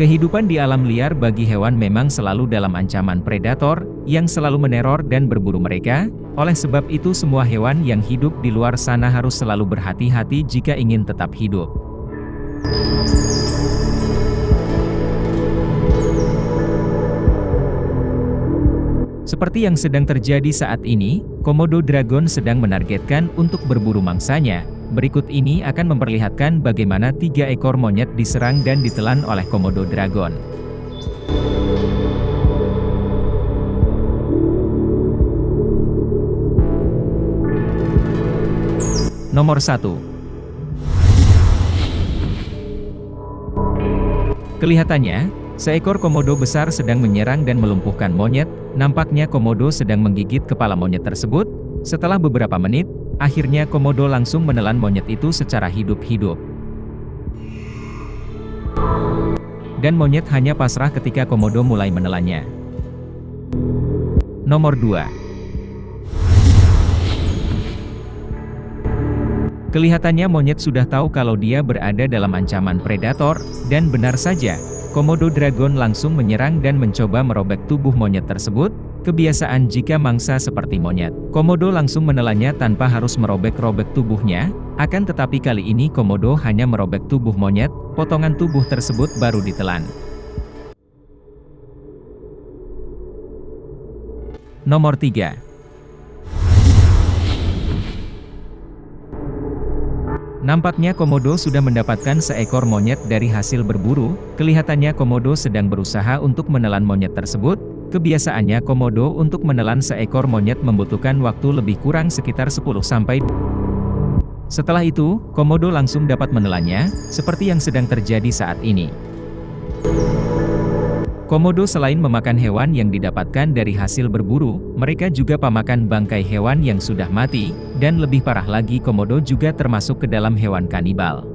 Kehidupan di alam liar bagi hewan memang selalu dalam ancaman predator, yang selalu meneror dan berburu mereka, oleh sebab itu semua hewan yang hidup di luar sana harus selalu berhati-hati jika ingin tetap hidup. Seperti yang sedang terjadi saat ini, Komodo Dragon sedang menargetkan untuk berburu mangsanya, Berikut ini akan memperlihatkan bagaimana tiga ekor monyet diserang dan ditelan oleh Komodo Dragon. Nomor 1. Kelihatannya, seekor komodo besar sedang menyerang dan melumpuhkan monyet, nampaknya komodo sedang menggigit kepala monyet tersebut, setelah beberapa menit, Akhirnya Komodo langsung menelan monyet itu secara hidup-hidup. Dan monyet hanya pasrah ketika Komodo mulai menelannya. Nomor 2. Kelihatannya monyet sudah tahu kalau dia berada dalam ancaman predator, dan benar saja, Komodo Dragon langsung menyerang dan mencoba merobek tubuh monyet tersebut, Kebiasaan jika mangsa seperti monyet, komodo langsung menelannya tanpa harus merobek-robek tubuhnya, akan tetapi kali ini komodo hanya merobek tubuh monyet, potongan tubuh tersebut baru ditelan. Nomor 3. Nampaknya Komodo sudah mendapatkan seekor monyet dari hasil berburu, kelihatannya Komodo sedang berusaha untuk menelan monyet tersebut, Kebiasaannya komodo untuk menelan seekor monyet membutuhkan waktu lebih kurang sekitar 10 sampai Setelah itu, komodo langsung dapat menelannya, seperti yang sedang terjadi saat ini. Komodo selain memakan hewan yang didapatkan dari hasil berburu, mereka juga pemakan bangkai hewan yang sudah mati, dan lebih parah lagi komodo juga termasuk ke dalam hewan kanibal.